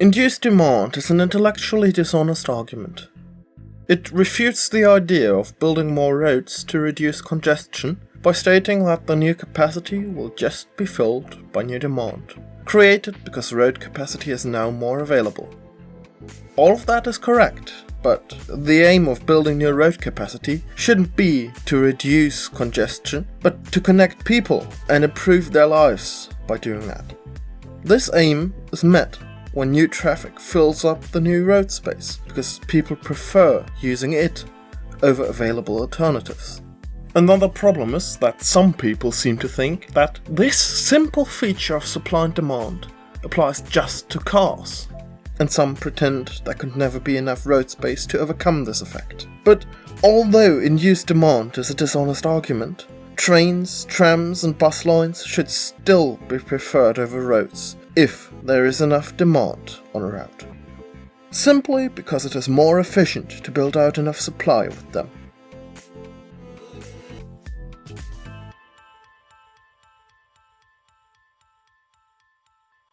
Induced demand is an intellectually dishonest argument. It refutes the idea of building more roads to reduce congestion by stating that the new capacity will just be filled by new demand, created because road capacity is now more available. All of that is correct, but the aim of building new road capacity shouldn't be to reduce congestion, but to connect people and improve their lives by doing that. This aim is met when new traffic fills up the new road space, because people prefer using it over available alternatives. Another problem is that some people seem to think that this simple feature of supply and demand applies just to cars, and some pretend there could never be enough road space to overcome this effect. But although induced demand is a dishonest argument, trains, trams and bus lines should still be preferred over roads if there is enough demand on a route. Simply because it is more efficient to build out enough supply with them.